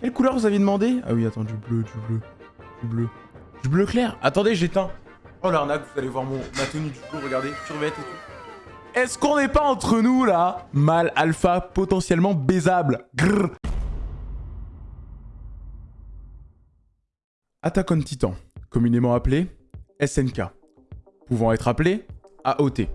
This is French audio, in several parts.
Quelle couleur vous aviez demandé? Ah oui, attends, du bleu, du bleu, du bleu. Du bleu clair Attendez, j'éteins. Oh l'arnaque, vous allez voir mon, ma tenue du coup, regardez, survêt et tout. Est-ce qu'on n'est pas entre nous là? Mal alpha potentiellement baisable. Grrr. Attack on Titan, communément appelé SNK, pouvant être appelé AOT.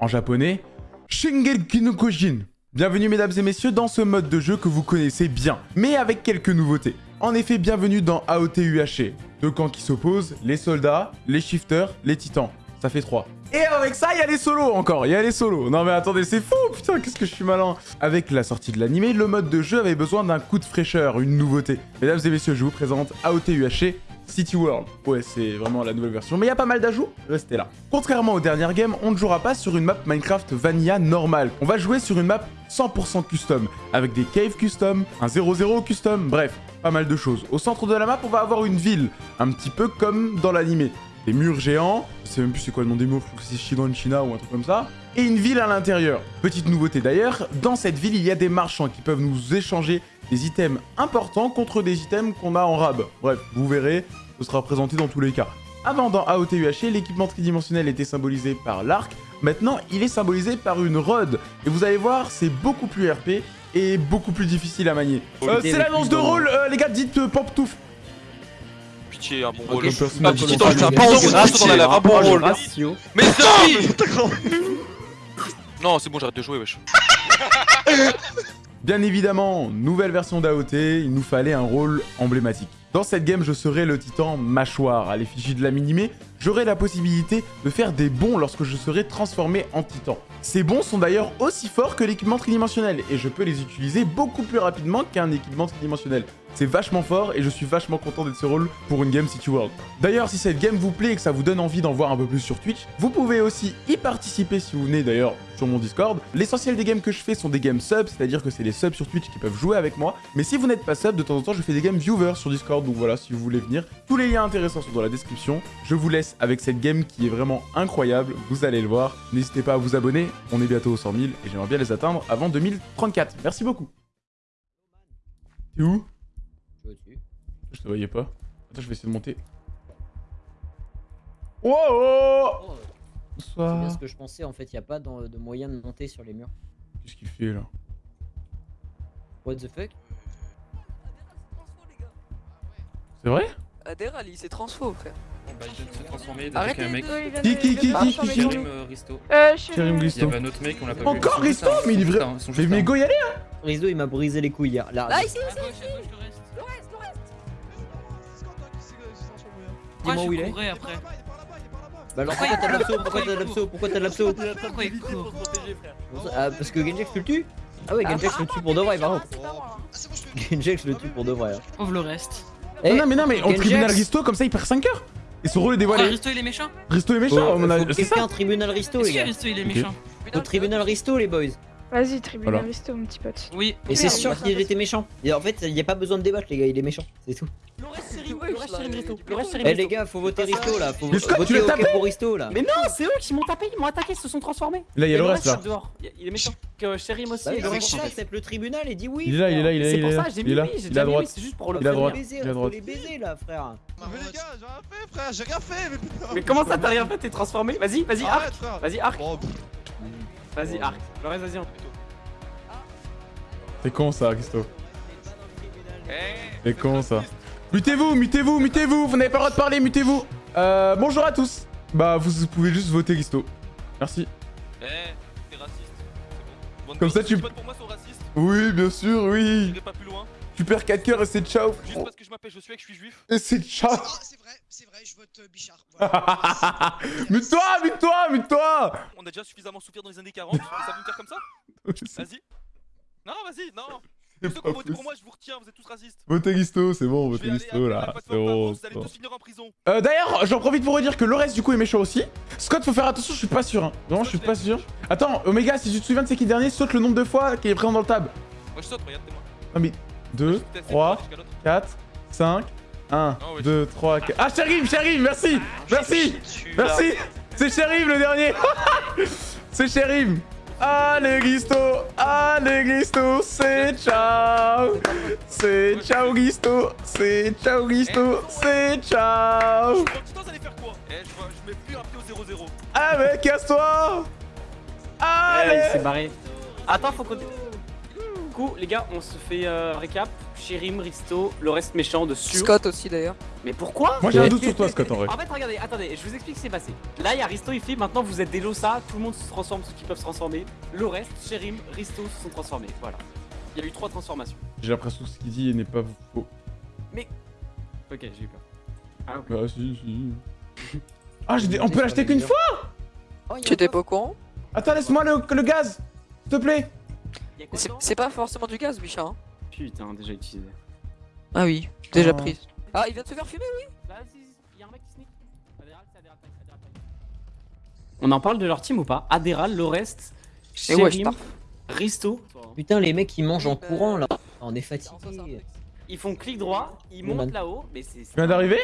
En japonais, Shingeki no Kojin. Bienvenue mesdames et messieurs dans ce mode de jeu que vous connaissez bien, mais avec quelques nouveautés. En effet, bienvenue dans AOT UHC. Deux camps qui s'opposent, les soldats, les shifters, les titans. Ça fait trois. Et avec ça, il y a les solos encore, il y a les solos. Non mais attendez, c'est fou, putain, qu'est-ce que je suis malin. Avec la sortie de l'animé, le mode de jeu avait besoin d'un coup de fraîcheur, une nouveauté. Mesdames et messieurs, je vous présente AOT UHC City World. Ouais, c'est vraiment la nouvelle version, mais il y a pas mal d'ajouts, restez là. Contrairement aux dernières games, on ne jouera pas sur une map Minecraft Vanilla normale. On va jouer sur une map 100% custom, avec des caves custom, un 0-0 custom, bref, pas mal de choses. Au centre de la map, on va avoir une ville, un petit peu comme dans l'animé. Des murs géants, je sais même plus c'est quoi le nom des murs, je crois que c'est Shidon China ou un truc comme ça. Et une ville à l'intérieur. Petite nouveauté d'ailleurs, dans cette ville, il y a des marchands qui peuvent nous échanger des items importants contre des items qu'on a en rab. Bref, vous verrez, ce sera présenté dans tous les cas. Avant, dans AOT UHC, l'équipement tridimensionnel était symbolisé par l'arc. Maintenant, il est symbolisé par une rod. Et vous allez voir, c'est beaucoup plus RP et beaucoup plus difficile à manier. Euh, c'est l'annonce de rôle, euh, les gars, dites euh. Pitié, un bon rôle. je personnage Ah, Pitié, dans la un bon rôle. Mais Non, c'est bon, j'arrête de jouer, wesh. Bien évidemment, nouvelle version d'AOT, il nous fallait un rôle emblématique. Dans cette game, je serai le titan mâchoire. À l'effigie de la minimée, j'aurai la possibilité de faire des bons lorsque je serai transformé en titan. Ces bons sont d'ailleurs aussi forts que l'équipement tridimensionnel, et je peux les utiliser beaucoup plus rapidement qu'un équipement tridimensionnel. C'est vachement fort, et je suis vachement content d'être ce rôle pour une game City World. D'ailleurs, si cette game vous plaît et que ça vous donne envie d'en voir un peu plus sur Twitch, vous pouvez aussi y participer si vous venez d'ailleurs sur mon Discord. L'essentiel des games que je fais sont des games subs, c'est-à-dire que c'est les subs sur Twitch qui peuvent jouer avec moi. Mais si vous n'êtes pas sub, de temps en temps, je fais des games viewers sur Discord, donc voilà, si vous voulez venir. Tous les liens intéressants sont dans la description. Je vous laisse avec cette game qui est vraiment incroyable, vous allez le voir. N'hésitez pas à vous abonner, on est bientôt aux 100 000 et j'aimerais bien les atteindre avant 2034. Merci beaucoup. T'es où? Je te voyais pas. Attends, je vais essayer de monter. Wow Oh, c'est bien Bonsoir. ce que je pensais, en fait, il a pas de moyen de monter sur les murs. Qu'est-ce qu'il fait là What the fuck C'est vrai Adéral, il s'est transfo, frère. Bah, il vient de se transformer, Arrêtez d'attaquer un mec. Qui, qui, qui, qui, Karim euh, Risto. Euh, Karim je suis... Il y Glisto. avait un autre mec, on l'a pas vu. Encore Risto Mais il est vrai- Mais go y aller Rizzo, il m'a brisé les couilles hier. Là, Là, ici, ici. Dis-moi où il est. après Bah alors pourquoi t'as de l'abso Pourquoi t'as de l'abso Pourquoi t'as de l'abso Pourquoi il court Ah, Parce que Genjax tu le tue Ah ouais, Genjax le tue pour de vrai, par contre. Genjax le tue pour de vrai. hein. Pauvre le reste. Eh, Non, mais non, mais on tribunal Risto, comme ça il perd 5 heures Et son rôle est dévoilé. Risto il est méchant Risto est méchant, Faut, on a... quelqu'un tribunal Risto, les gars. Risto il est méchant Au tribunal Risto, les boys. Vas-y, tribunal Voilà. Risto, mon petit pote. Oui. Et c'est sûr qu'il était méchant. Et en fait, il n'y a pas besoin de débattre, les gars, il est méchant. C'est tout. Le reste c'est Risto. il- Le reste c'est Eh les gars, faut voter Risto là. Faut voter l'as OK tapé pour Risto là. Mais non, c'est eux qui m'ont tapé, ils m'ont attaqué, ils se sont transformés. Là, il y a le reste là. Il est méchant. Que Sherim aussi. Bah oui, et le accepte tribunal et dis oui. Il est là, il est là, il est là, C'est il pour est ça, là. j'ai Il mis oui, j'ai il est déjà à mis oui, droite. c'est juste pour le Il est à Faut droite. les baiser, il est à faut droite. les baiser là, frère. Mais les gars, j'ai rien fait, frère, j'ai rien fait, mais putain. Mais comment ça t'as rien fait T'es transformé? Vas-y, vas-y, arc. Vas-y, arc. Bon, Vas-y, arc. Le reste, vas-y. C'est con ça, Risto. Eh, C'est con ça. Mutez-vous, mutez-vous, mutez-vous Vous n'avez pas le droit de parler, mutez-vous Euh, bonjour à tous Bah, vous pouvez juste voter Risto. Merci. Eh, t'es raciste. C'est bon. Bonne Comme ça, tu- les potes pour moi sont racistes. Oui, bien sûr, oui J'irai pas plus loin. Tu perds 4 cœurs et c'est ciao Juste parce que je m'appelle Josué et que je suis juif. Et c'est ciao Ah, c'est vrai, c'est vrai, je vote euh, Bichard. Voilà. Mute-toi, mute-toi, mute-toi On a déjà suffisamment souffert dans les années 40. ça veut me faire comme ça? Vas-y. Non, vas-y, non. Pour moi, je vous retiens, vous êtes tous racistes. Votez Risto, c'est bon, votez appeler là, c'est bon. Vous allez tous finir en prison. Euh, D'ailleurs, j'en profite pour redire que le reste du coup est méchant aussi. Scott, faut faire attention, je suis pas sûr. Hein. Vraiment, je suis pas sûr. Attends, Omega, si tu te souviens de c'est qui le dernier, saute le nombre de fois qu'il est présent dans le tab. Moi je saute, regarde-moi. Non mais 2, 3, 4, 5, 1, Oh, ouais. 2, 3, 4. Ah, Sherif, Sherif, merci Merci Merci C'est Sherif le dernier C'est Sherif Allez, Risto Allez, Risto C'est ciao C'est ciao, Risto C'est ciao, Risto C'est ciao Je crois que vous allez faire quoi Eh, je, vois- je mets plus un pied au 0-0. Ah, mais casse-toi Ouais, il s'est Allez barré. Attends, faut qu'on. Du coup, les gars, on se fait euh, récap. Chérim, Risto, le reste méchant de sûr. Scott aussi d'ailleurs. Mais pourquoi? Moi, j'ai un doute sur toi, Scott, en vrai. En fait, regardez, attendez, je vous explique ce qui s'est passé. Là, il y a Risto, il fait maintenant vous êtes des Losa, tout le monde se transforme, ceux qui peuvent se transformer. Le reste, Chérim, Risto se sont transformés. Voilà. Il y a eu trois transformations. J'ai l'impression que ce qu'il dit n'est pas faux. Ok, j'ai eu peur. Ah, ok. Bah, si, si. Ah, j'ai des- on peut l'acheter qu'une fois? Tu étais pas au courant? Attends, laisse-moi le, le gaz S'il te plaît c'est- pas forcément du gaz, Bichard. hein. Putain, déjà utilisé. Ah oui, déjà Oh. prise. Ah, il vient de se faire fumer Là, si, si, il y a un mec qui sneak. Adéral, c'est Adéral. On en parle de leur team ou pas? Adéral, Lorest, Et ouais. Risto. Putain, les mecs, ils mangent en courant là. On est fatigués. Ils font clic droit, ils montent là-haut, mais c'est. viens d'arriver?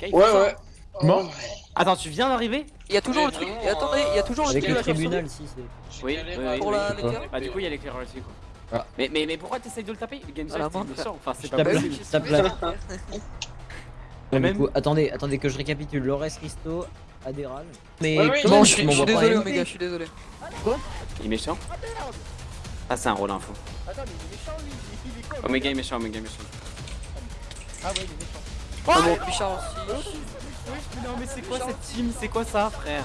Ouais, ouais. Mort Attends, tu viens d'arriver? Il y a toujours Mais le truc. attendez, il y a toujours le tribunal, si c'est. Oui, oui, oui, Pour oui. la Bah, du coup, il y a l'éclaireur aussi, quoi. Ah. Mais, mais, mais pourquoi t'essayes de le taper? Game frère. méchant. Enfin, c'est Je pas possible. tape là. Mais même- coup, attendez, attendez que je récapitule. Lores, Risto, Adéral. Mais Ouais, ouais, comment Bon, tu je suis je suis désolé, Omega, je suis désolé. Il est méchant Ah, c'est un rôle info. Omega est méchant, Omega est méchant. Ah bon, Bichard aussi. Non, mais c'est quoi cette team? C'est quoi ça, frère?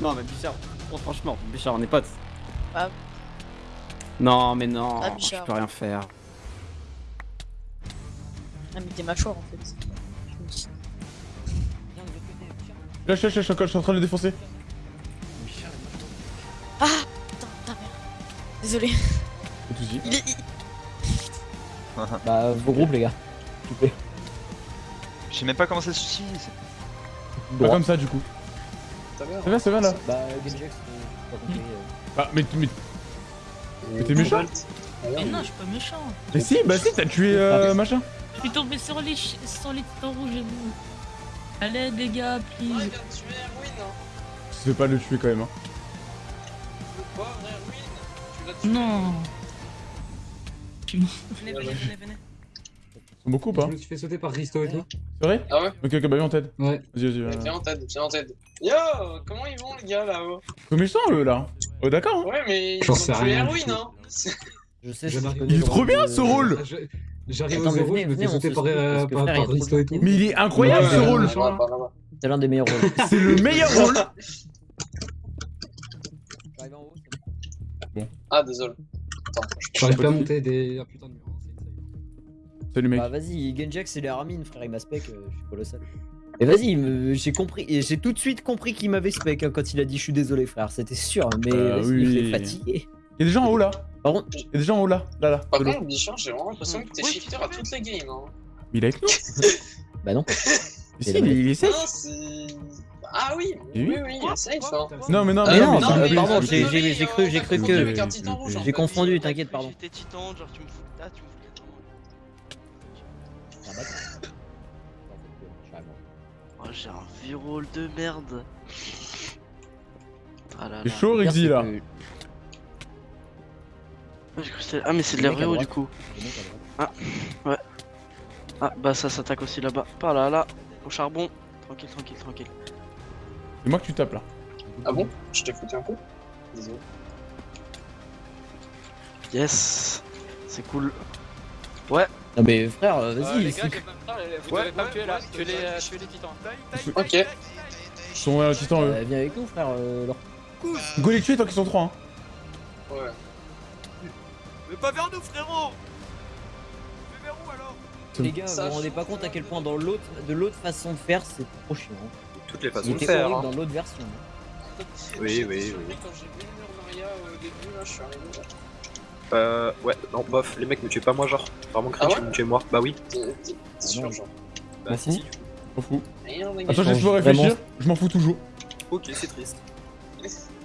Non, mais Bichard, oh, franchement, Bichard, on est potes. Ah. Non, mais non, Ah, je peux rien faire. Ah mais t'es mâchoire en fait. Lâche, lâche, lâche, je suis en train de le défoncer. Putain, putain, merde. Désolé. Pas de soucis. Il est... Bah, vos groupes, les gars. S'il vous plaît. Je sais même pas comment ça se utilise. Pas comme ça, du coup. Ça va, ça va, là Bah, euh, pas compris. euh. Ah, mais, mais, mais t'es méchant Mais non, je suis pas méchant. Mais si, bah si, t'as tué euh, machin. Je suis tombé sur les, sur les titans rouges et vous. Allez les gars, Ah, please. tuer Erwin, hein. Tu fais pas le tuer quand même, hein. Le pauvre Erwin. Tu l'as tué. Non. Venez, Venez, venez, venez, venez. Ils sont beaucoup ou pas Je me suis fait sauter par Risto et tout. C'est vrai Ah ouais Ok, ok, bah viens, on t'aide. Ouais. Vas-y, vas-y. Viens en tête, viens en tête. Yo, comment ils vont les gars là-haut Ils sont eux, là. Oh, d'accord. hein. Ouais, mais ils J'en ont sais tué rien du Erwin, tout. hein. Je sais, Il est trop bien, ce rôle Je- J'arrive au zéro, je me fais sauter par, euh, Risto et tout. Mais il est incroyable, ce rôle. C'est l'un des meilleurs rôles. C'est le meilleur rôle. J'arrive en haut, c'est bon. Ah, désolé. Attends, je J'arrive pas à monter des. Ah putain de Salut, mec. Bah vas-y, Genjax c'est les Armin, frère, il m'a spec, euh, je suis colossal. Et vas-y, j'ai compris, et j'ai tout de suite compris qu'il m'avait spec hein, quand il a dit je suis désolé frère, c'était sûr, mais Bah vas-y, oui. il est fatigué. Il y a des gens en haut, là. Par contre, Il y a des gens en haut, là. Là, là. Par contre, Bichard, j'ai vraiment l'impression que t'es shifter à toutes les games. Hein. Mais il est avec nous. bah non. Mais si, il est, il est safe. Ah oui, Et oui, oui. oui, il est safe. Hein. Non, mais non, Ah mais non, pardon, j'ai- cru- j'ai cru que- J'ai confondu, t'inquiète, pardon. J'étais titan, genre tu me fous là, tu me fous Ah, bah. Oh, j'ai un rôle de merde. Ah là C'est chaud, Rexy, là. Ah, Ah, mais c'est de droite. du coup. à droite. Ah, bah ça s'attaque aussi là-bas. Par là, là, au charbon. Tranquille, tranquille, tranquille. C'est moi que tu tapes, là. Ah bon? Je t'ai foutu un coup? Désolé. Yes, c'est cool. Non mais frère, euh, Euh, vas-y, les gars, j'ai pas temps, vous devez pas me tuer là. Tuez les, euh, les titans. Ok. Ils sont euh, titans, eux. euh, viens avec nous frère, euh, Laure. Go les tuer tant qu'ils sont trois, hein. Ouais. Mais pas vers nous, frérot Mais vers où alors? Les gars, Ça, vous vous rendez pas compte à quel point dans l'autre, de l'autre façon de faire, c'est trop chiant. Toutes les façons de faire. hein. dans l'autre version. Oui, oui, oui. Quand j'ai vu le mur Maria au début, là, je suis arrivé là. Euh, ouais, non, bof, les mecs me tuez pas moi, genre. Vraiment Ah cringe, ouais me tuez moi. Bah oui. T'es sûr, genre Bah si, si. M'en fous. Attends, je pas Vraiment. réfléchir. Je m'en fous toujours. Ok, c'est triste.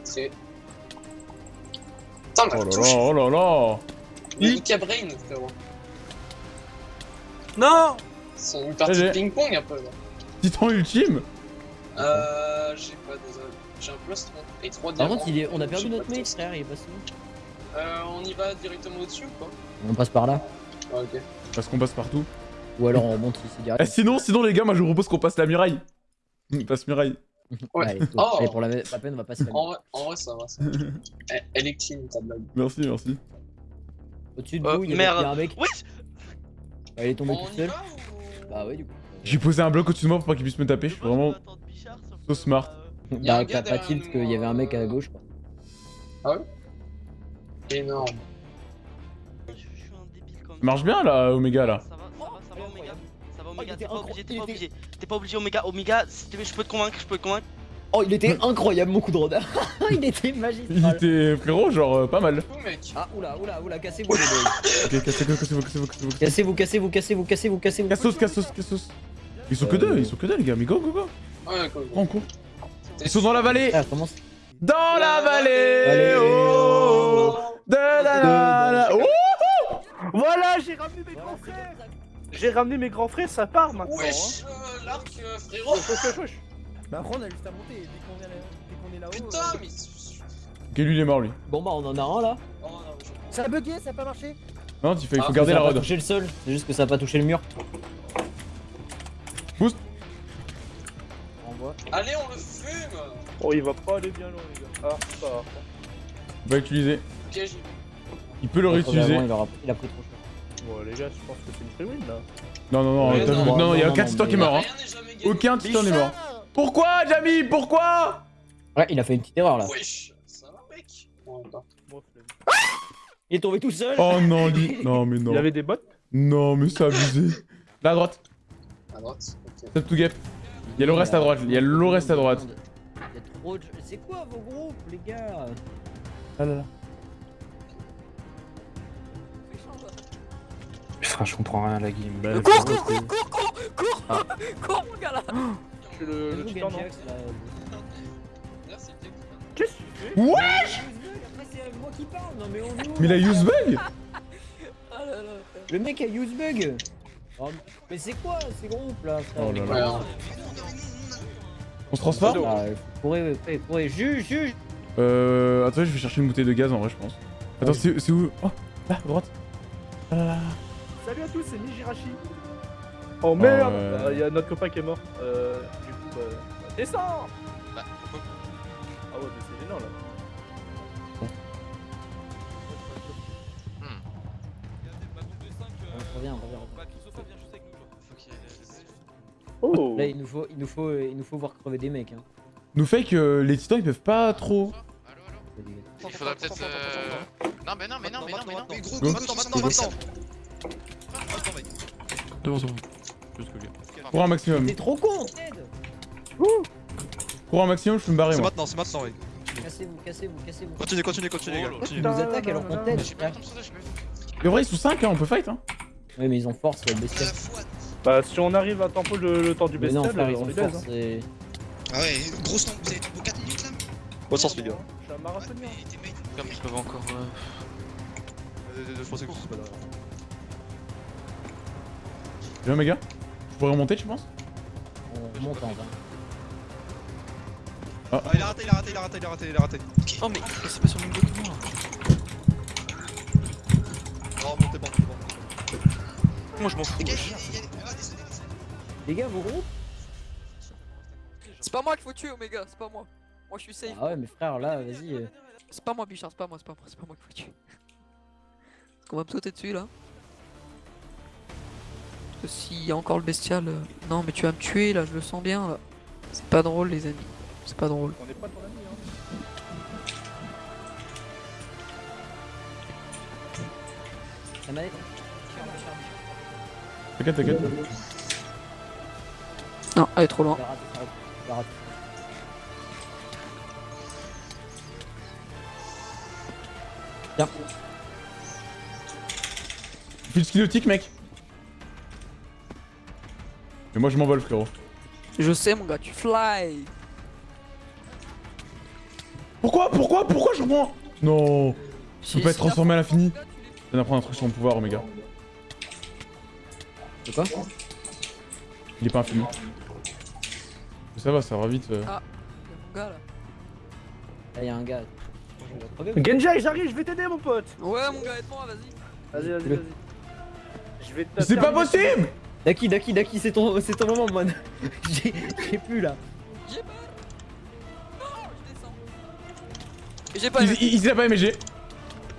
C'est. Putain, Oh la là touche là, oh là là. Il Ika Brain, frérot. Non C'est une partie de ping-pong un peu là. Titan ultime. Euh. J'ai pas, désolé. J'ai un plus 3 et 3 Par contre, il est... on a perdu notre pas mate, frère, il est passé où Euh, on y va directement au-dessus ou pas On passe par là. Ah, ok. Parce qu'on passe partout. Ou alors on remonte ici Eh, direct. sinon, sinon, les gars, moi je vous propose qu'on passe la muraille. On passe muraille. Ouais. Allez. Oh. Allez, pour la, la peine, on va passer la En vrai, en vrai, ça va. Ça. Elle- Elle est clean ta blague. Merci, merci. Au-dessus de Euh, vous, il y, a- merde. il y a un mec. Oui Ah, il est tombé On tout y seul. va ou Bah ouais, du coup. J'ai posé un bloc au-dessus de moi pour pas qu'il puisse me taper. Je suis vraiment so smart. Y a un Bah, t'as pas tilt qu'il y avait un mec à euh, gauche, quoi. Énorme. Je suis un débile quand Ça marche bien là, Omega là. Ça va, ça va, ça va, Omega. Ça va, Oh, il Omega, était t'es pas obligé, t'es il pas était- obligé. T'es pas obligé, Omega. Omega, si tu veux, je peux te convaincre, je peux te convaincre. Oh, il était incroyable, mon coup de rodin. il était Il magistral. était frérot, genre euh, pas mal. Oh. Ah, oula, oula, oula, cassez-vous, les boys. Ok, cassez-vous, cassez-vous, cassez-vous, cassez-vous. Cassez-vous, cassez-vous, cassez-vous, cassez-vous, cassez-vous. Cassos, cassos, cassos. Ils sont que deux, ils sont que deux les gars, mais go, go, go. Ouais, cours. Ils sont dans la vallée. Dans la vallée. Oh, de la la la. Oh Voilà, j'ai ramené mes grands frères J'ai ramené mes grands frères, ça part maintenant. Wesh, euh, l'arc, euh, frérot. Bah après on a juste à monter, dès qu'on est là- là-haut. Putain, euh, mais. Ok, lui il est mort lui. Bon bah, on en a un là. Oh non, je- Ça a bugué, ça a pas marché Non, il faut, il faut Ah, garder ça la a pas rod. touché le sol, c'est juste que ça a pas touché le mur. Boost. Allez, on le fume. Oh, il va pas aller bien loin, les gars. Ah, ça va. On va j'ai. Il peut le réutiliser. Il, aura- il a pris trop cher. Bon, les gars, je pense que c'est une free win là. Non, non, non, Ouais, non, non, non, il y a aucun titan qui est mort. Hein. Aucun titan n'est mort. Pourquoi, Jamie? Pourquoi? Ouais, il a fait une petite erreur là. Wesh, ça va, mec? Il est tombé tout seul. Oh non, lui. Non, mais non. Il y avait des bots Non, mais c'est abusé. Là à droite, À droite. Ok. step to gap. Il y a le reste à droite, il y a le reste à droite. Il y a trop de... C'est quoi vos groupes, les gars? Ah là là. Putain, je comprends rien à la game. Bah, Cours, cours, cours, cours, cours, cours, Ah. cours, mon gars là. Je suis le, le non là. Qu'est-ce que tu fais Wesh Après, c'est moi qui parle. Non, mais on nous. Mais il a use bug Ah là là. Le mec a use bug. Oh, mais c'est quoi ces groupes là frère Oh là Ouais. On se transforme Ah, courez, courez, courez, juge, juge Euh. Attends, je vais chercher une bouteille de gaz en vrai, je pense. Attends, c'est c'est où? Oh, là, à droite. Ah là là. Salut à tous, c'est Nijirashi. Oh merde ouais. Ah, Il y a notre copain qui est mort. Euh, du coup, bah, bah, descends Ah ouais, mais c'est gênant là. On revient, on revient, on Bah, Christophe, viens juste avec nous. genre. Oh Là, il nous faut, il nous faut, il nous faut voir crever des mecs. Hein. Nous fait que les titans ils peuvent pas trop. Il faudrait peut-être. euh, Non, mais non, mais non, mais non, mais non. Mais gros, maintenant, maintenant, maintenant. Devant, devant. Cours un maximum. T'es trop con, Cours un maximum, je peux me barrer C'est maintenant, c'est maintenant, oui. Cassez-vous, cassez-vous, cassez-vous. Continuez, continuez, continuez, les gars. Ils Continuez. nous attaquent alors qu'on pas. Mais en vrai, ils sont 5 hein, on peut fight hein. Oui, mais ils ont force, À bestial. Bah, si on arrive à tempo le, le temps du bestial, ils on force. Ah ouais, grosse temps, vous avez tempo 4 minutes là Bon sens, les gars. Je suis un marathonien. Mais. Comme ils peuvent encore. euh, Je pensais que ce pas là. Viens, mes gars. Je pourrais remonter, tu penses? On monte en vain. Ah, il a raté, il a raté, il a raté, il a raté, il a raté. Oh, mais c'est pas sur le même dos que moi. Non, montez pas, montez pas. Moi, je m'en fous? Les gars, wesh. il C'est pas moi qu'il faut tuer, Omega, c'est pas moi. Moi je suis safe. Ah ouais, mais frère, là, vas-y. euh, C'est pas moi, Bichard, c'est pas moi, c'est pas moi, c'est pas moi qu'il faut tuer. Est-ce qu'on va me sauter dessus là Parce que s'il y a encore le bestial. euh, Non, mais tu vas me tuer là, je le sens bien là. C'est pas drôle, les amis. C'est pas drôle. On est pas ton ami, hein. La manette T'inquiète, t'inquiète. Non, elle est trop loin. Il a raté, il a raté, il a raté. Tiens, File skillotique, mec. Mais moi, je m'envole, frérot. Je sais, mon gars, tu fly. Pourquoi Pourquoi Pourquoi je reprends? Non Je Si- peux pas être si transformé à l'infini. Je viens d'apprendre un truc sur mon pouvoir, Omega. de quoi? Il est pas infini. Ça va, ça va vite. euh. Ah, il y a mon gars là. Là, y'a un gars. Genjai, j'arrive, je vais t'aider, mon pote. Ouais, mon gars, aide-moi, vas-y. Vas-y, vas-y, vas-y. Je vais te. Mais C'est pas possible Daki, Daki, Daki, c'est ton, c'est ton moment, man. J'ai j'ai plus là. J'ai peur. Non, je descends. J'ai pas Il, aimé. il, il a pas aimé G.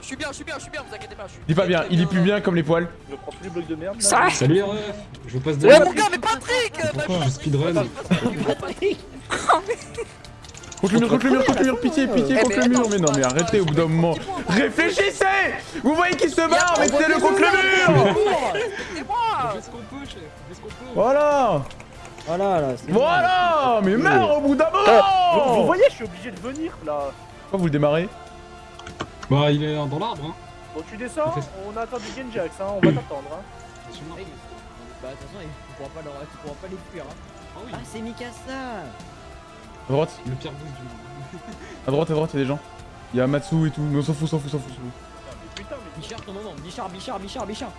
Je suis bien, je suis bien, je suis bien, vous inquiétez pas. Je suis Il est pas bien, il est plus bien comme les poils. Je prends tous les blocs de merde. là. Ça Salut les refs Je vous passe de Ouais, mon gars, mais Patrick Pourquoi Je speedrun. Patrick Contre le mur, contre le mur, contre le mur, pitié, pitié, Eh, contre mais le mur. Mais non, mais arrêtez au bout d'un moment. Réfléchissez Vous voyez qu'il se barre, mettez-le contre le mur Voilà Voilà, là, c'est Voilà Mais meurs au bout d'un Vous, vous moment voyez, je suis obligé de venir là. Pourquoi vous le démarrez? Bah, il est dans l'arbre, hein. Bon, tu descends, on a attendu Genjax, hein, on va t'attendre. Hein. Bah, de toute façon, tu pourras pas, leur... tu pourras pas les fuir. Hein. Ah oui, Ah, c'est Mikasa À droite, le pire boss du monde. à droite, à droite, y'a des gens. Y'a Matsu et tout, mais on s'en fout, s'en fout, s'en fout, s'en fout. Mais putain, mais Bichard, ton moment. Bichard, Bichard, Bichard, Bichard.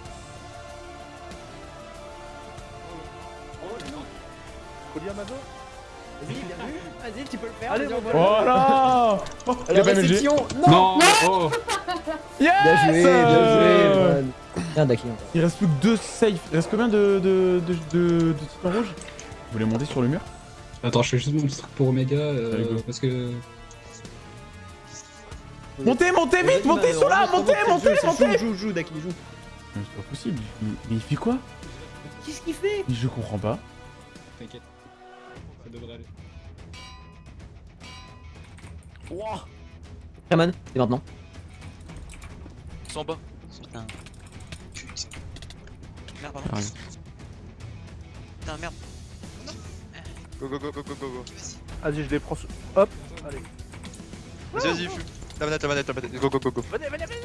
Colis Amazon Vas-y, bien vu. Vas-y, tu peux le faire. Allez. Voilà Oh, Il a Alors, pas aimé le G. réception. Non, Non Oh Yes Bien joué, bien joué, Daki. Il reste plus que deux safe. Il reste combien de, de, de, de, de titans rouges Vous voulez monter sur le mur? Attends, je fais juste mon petit truc pour Omega, euh, parce que... Montez, montez vite, Vas-y, montez sur là, montez, montez, joue, montez Joue, joue, joue, Daki, joue. C'est pas possible, mais, mais il fait quoi? Qu'est-ce qu'il fait? Mais Je comprends pas. T'inquiète. Ça devrait aller. Kraman, c'est maintenant. Ils sont en bas. Putain. Merde, pardon. Putain, merde. Go go go go go go go. Vas-y, je les prends. sous- Hop, allez. Vas-y, vas-y, fume. La manette, la manette, la manette. Go go go go. Venez, venez, venez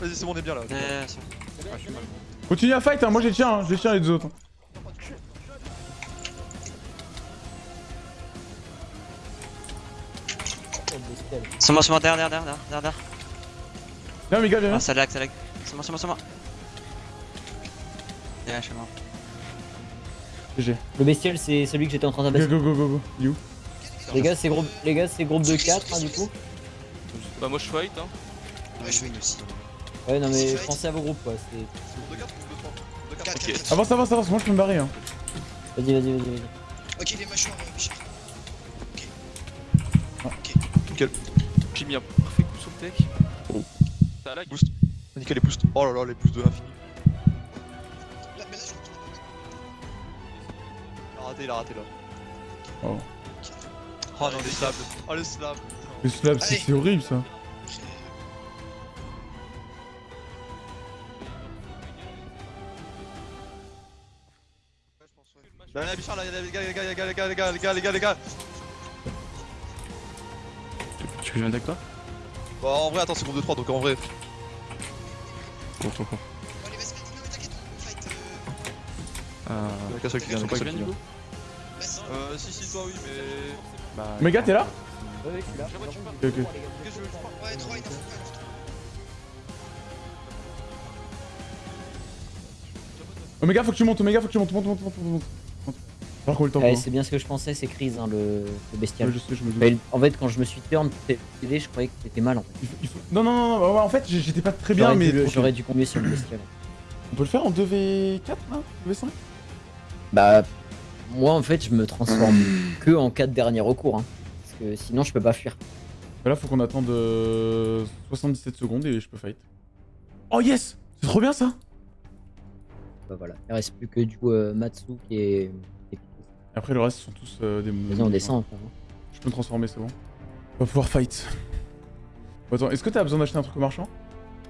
Vas-y, c'est bon, on est bien là. Ouais, c'est bon. Continue à fight, hein. moi je les tiens, hein. je les tiens les deux autres. C'est moi, c'est moi, derrière, derrière, derrière, derrière, derrière. Viens, mes gars, viens. Ah, ça lag, ça lag. C'est moi, c'est moi, c'est moi. Derrière, chez moi. GG. Le bestial, c'est celui que j'étais en train Go, d'abaisser. go, go, go, go. Est où Les gars, c'est groupe, les gars, c'est groupe de 4 hein, du coup. Bah, moi je fight, hein. Ouais, je win aussi. Ouais, non mais pensez à vos groupes quoi. c'est- De 4 ou de 3 De 4. Ok. Avance, avance, avance, moi je peux me barrer. Hein. Vas-y, vas-y, vas-y, vas-y. Ok, les Bichard. J'ai mis un parfait coup sur le tech. Ça lag. Boost. Nickel les boosts. Oh là là, les boosts de l'infini. Là, mais là, je Il a raté, il a raté là. Oh. Oh non, les slabs. Oh les slabs. Le slab, c'est horrible ça. Là, là, Bichard, là, les gars, les gars, les gars, les gars, les gars, les gars, les gars, les gars que je viens avec toi Bah en vrai attends c'est groupe de 3 donc en vrai. Bon, bon, bon. Mais t'inquiète on fight. Euh. euh... Qu'à ceux qui. Euh si si toi oui mais. Bah. Méga t'es là euh, Ouais là. Ok ok. Ouais 3 il faut Omega faut que tu montes, Omega faut que tu montes, monte, monte, monte, monte, monte le temps. Ouais, c'est bien ce que je pensais, c'est crise hein, le, le bestial. Ouais, je sais, je me doute. Mais en fait, quand je me suis turn TD, je croyais que c'était mal en fait. Il faut- il faut- Non, non, non, en fait, j'étais pas très bien, mais. J'aurais dû combler sur le bestial. On peut le faire en 2v4 là 2v5 Bah, moi en fait, je me transforme que en 4 derniers recours. Hein, parce que sinon, je peux pas fuir. Bah Là, faut qu'on attende euh, 77 secondes et je peux fight. Oh yes C'est trop bien ça Bah voilà. Il reste plus que du euh, Matsu qui est. Après, le reste sont tous euh, des. Vas-y, on descend. frère. Je peux me transformer, c'est bon. On va pouvoir fight. Bon, attends, est-ce que t'as besoin d'acheter un truc au marchand?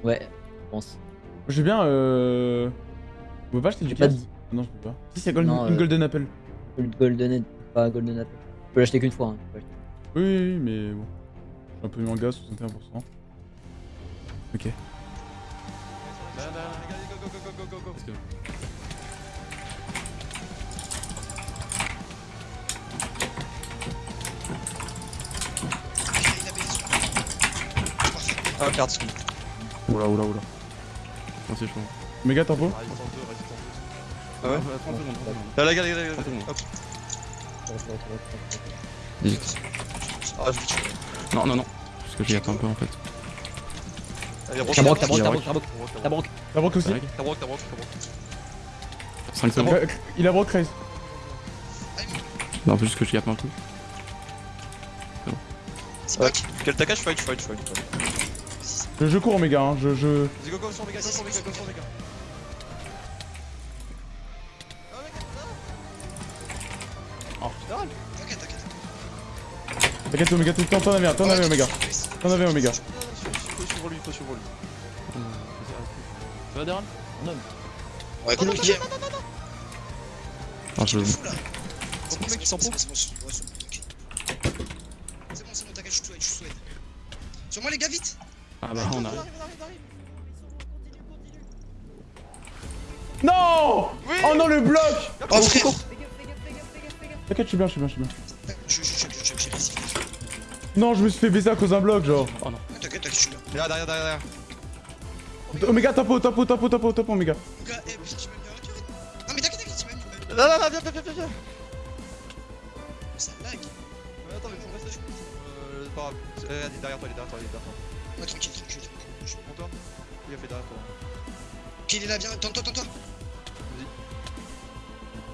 Ouais, je pense. J'ai bien euh. On peut pas acheter du J'ai pas de- Non, je peux pas. Si, c'est Golden- Non, une euh, Golden Apple. Golden, pas Golden Apple. Je peux l'acheter qu'une fois. Hein. Oui, oui, oui, mais bon. Je suis un peu 61%. Ok. Go, go, go, go, go, go. Ah, merde, skin. Oula, oula, oula. Non, c'est chaud. Méga tempo Résistance 2, résistance 2. Ah ouais 30 secondes, 30 secondes. Là, les gars, les gars, les gars. Trente secondes. Hop. Vite. Ah, je vais tuer. Non, non, non. Parce que j'y attends un peu en fait. T'as broc, t'as broc, t'as a broc, t'as broc, t'as broc. La broc aussi. T'as broc, t'as broc, t'as broc. 5 secondes. Il a broc raise. Non, faut juste que je garde un coup. Ouais, quel taquage, fight, fight, fight. fight. Je, je cours, Omega, hein. Je. je... Vas-y, go, go, sur Omega, go, sur Omega, go, sur Omega. Oh, putain, T'inquiète, t'inquiète. T'inquiète, Omega, tout le temps, t'en avais un, t'en avais, Omega. T'en avais, Omega. faut suivre lui, faut suivre lui. Ça va, Daryl Ouais, cool, ok. Ah, je. S'en C'est bon, c'est bon, c'est bon, t'inquiète, je souhaite. Sur moi, les gars, vite Ah bah, on arrive. Non Oh non, le bloc Oh, frère T'inquiète, je suis bien, je suis bien, je suis bien. Je, je, je, je, je, je, je, Non, je me suis fait baiser à cause d'un bloc, genre. Oh non. T'inquiète, t'inquiète, je suis là. Derrière, derrière, derrière. Omega, tapo, tapo, tapo, tapo, tapo, Omega. Gars, eh, putain, tu m'as mis un cœur. Non, mais t'inquiète, t'inquiète, tu m'as mis. Non, non, non, viens, viens, viens, viens, viens. Ça lag. Mais attends, mais faut rester. Euh, c'est pas grave. Euh, Il est derrière toi, il est derrière toi, il est derrière toi. Ouais, tranquille, tranquille. tranquille. Pour toi Il a fait derrière toi. Ok, il est là, viens, tente-toi, tente-toi.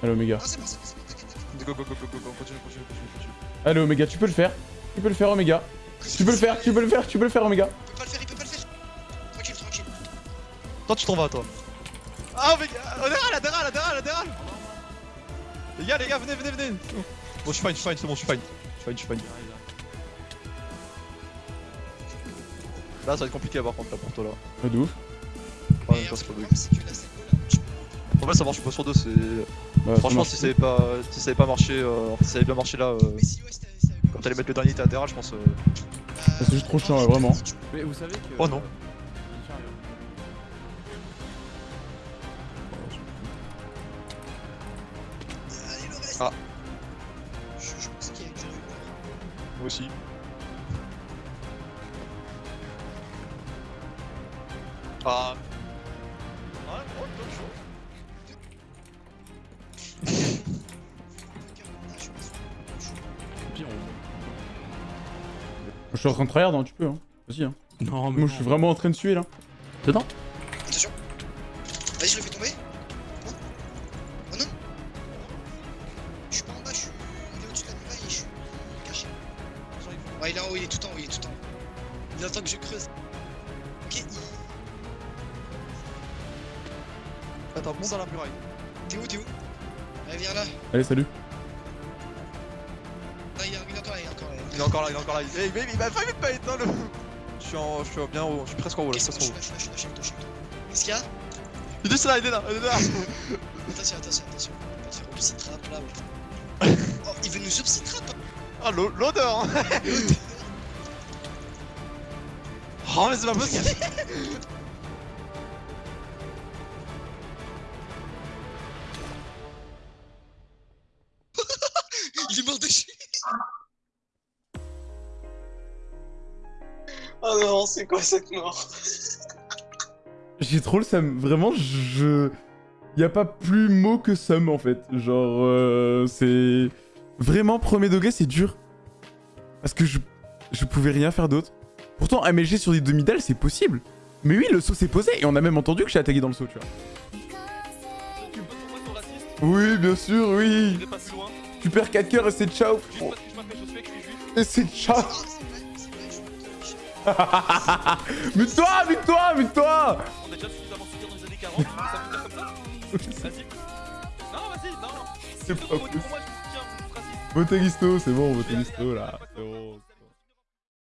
Allez, Omega. Ah, c'est bon, c'est bon, c'est bon. Go, go, go, go, go, go, continue, continue, continue, continue. Allez, Omega, tu peux le faire. Tu peux le faire, Omega. Tu peux le faire, tu peux le faire, tu peux le faire, Omega. Il peut pas le faire, il peut pas le faire. Tranquille, tranquille. Toi, tu t'en vas, toi. Ah, mais. Latéral, latéral, latéral, latéral Les gars, les gars, venez, venez, venez Bon, je suis fine, je suis fine, c'est bon, je suis fine. Je suis fine, je suis fine. Là, ça va être compliqué par contre, là, pour toi, là. Ouais, de ouf. Ouais, que En vrai, ça marche pas sur deux, c'est. Bah, Franchement, si ça avait pas, si ça avait pas marché, euh, si ça avait bien marché là, euh, Mais si, ouais, c'était. ça avait- quand t'allais mettre le dernier latéral, je pense. euh, Bah, C'est juste trop chiant, ouais, vraiment. Mais vous savez que. Oh non. Allez, le reste. Ah. Je, je pense qu'il y a du rumeur. Moi aussi. Ah. Ouais, bon, chaud. Pire, Je suis en train de tryhard, hein, tu peux, hein. Vas-y, hein. on- Non, mais. Moi, je suis vraiment en train de suer, là. Dedans Attention. Vas-y, je le fais tomber. Non Oh non Je suis pas en bas, je suis. Il est au-dessus de la muraille et je suis caché. Ouais, il est en haut, il est tout en haut, il est tout en haut. Il attend que je creuse. Ok, il... Attends, monte dans la muraille. t'es où, t'es où? Allez, viens là. Allez, salut. Ah, il est il est encore là, il est encore là. Il est encore là, il est encore là. Hey, baby, il m'a failli pas éteindre le. Je suis en. Je suis bien en haut, je suis presque en haut là, presque en là, je suis là, je suis là, je suis là, je suis là, je suis là. Qu'est-ce qu'il y a? Haut. Il est là, il est là, il est là. Attention, attention, attention. On va te faire un psy trap là. ouais. Oh, il veut nous psy trap Ah, l'o- l'odeur hein. Oh, mais c'est pas possible Oh non, c'est quoi cette mort J'ai trop le seum. Vraiment, je. Y a pas plus mot que seum en fait. Genre, euh, c'est. Vraiment, premier degré, c'est dur. Parce que je. Je pouvais rien faire d'autre. Pourtant, AMG sur des demi-dalles, c'est possible. Mais oui, le saut s'est posé et on a même entendu que j'ai attaqué dans le saut, tu vois. Tu peux trouver ton raciste Oui, bien sûr, oui. Je vais pas plus loin. Tu perds 4 coeurs et c'est ciao. Juste parce que je m'appelle Josué, que je suis juif. Et c'est ciao. Mute-toi, mute-toi, mute-toi. On a déjà suffisamment souffert dans les années 40. ça veut dire comme ça Vas-y. Non, vas-y, non. C'est pas moi, possible. Votez Guisto, c'est bon, votez Guisto là. C'est bon.